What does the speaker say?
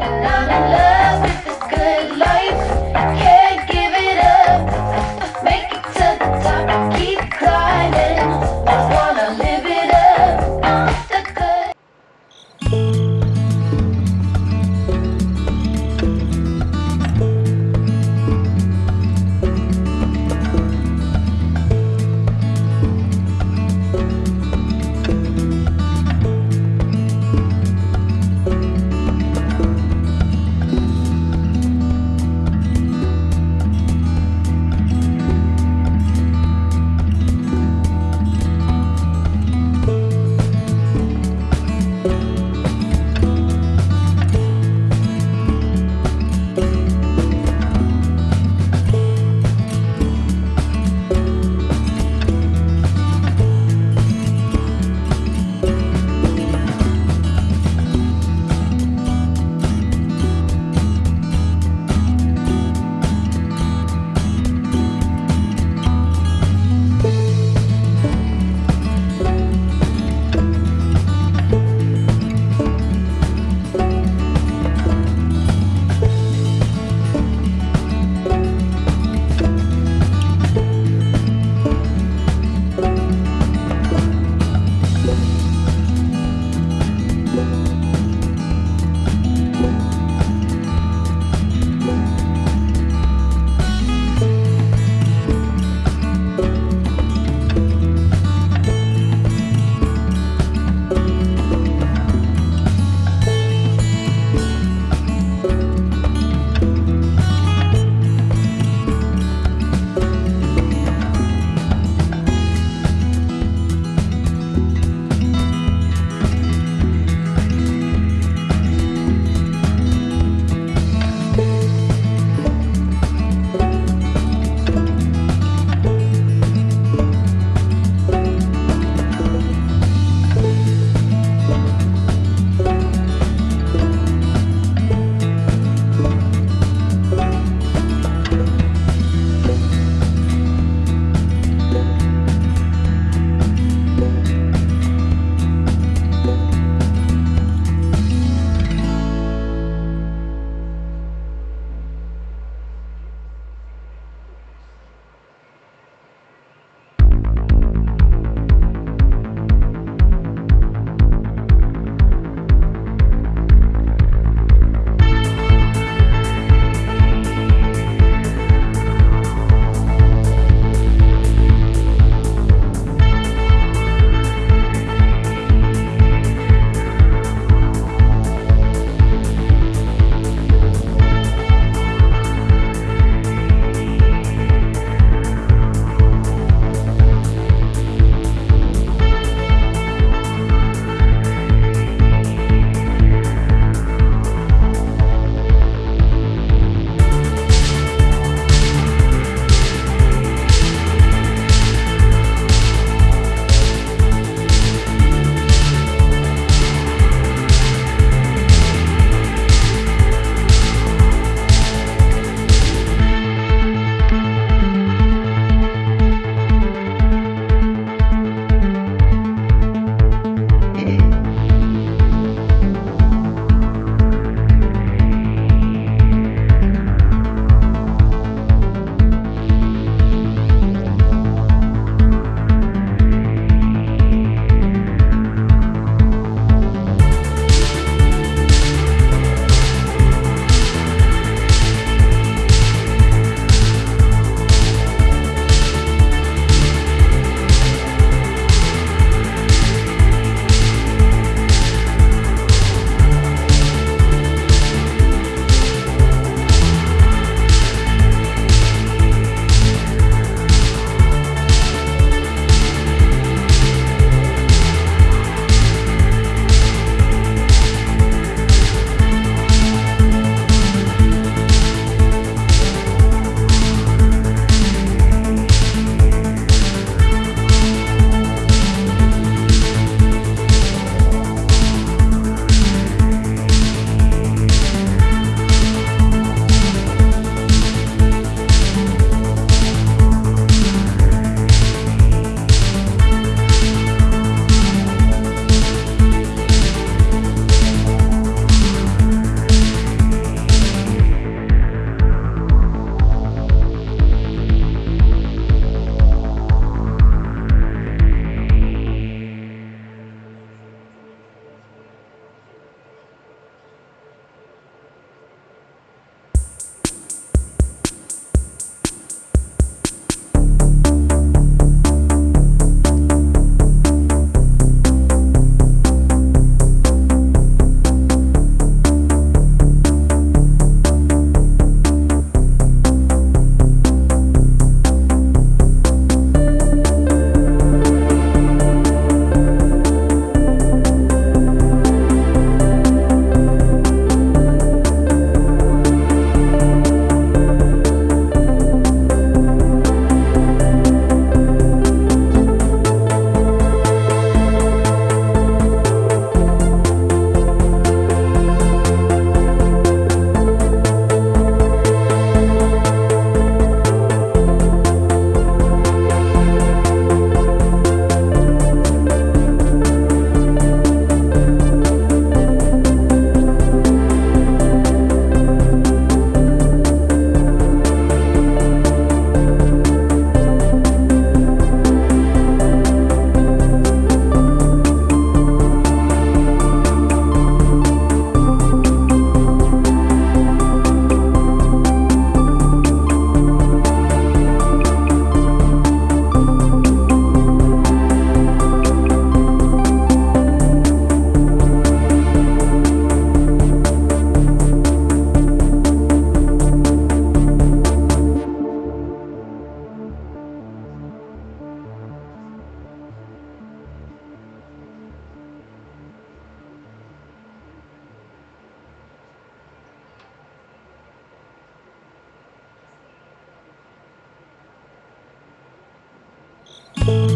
And I'm Thank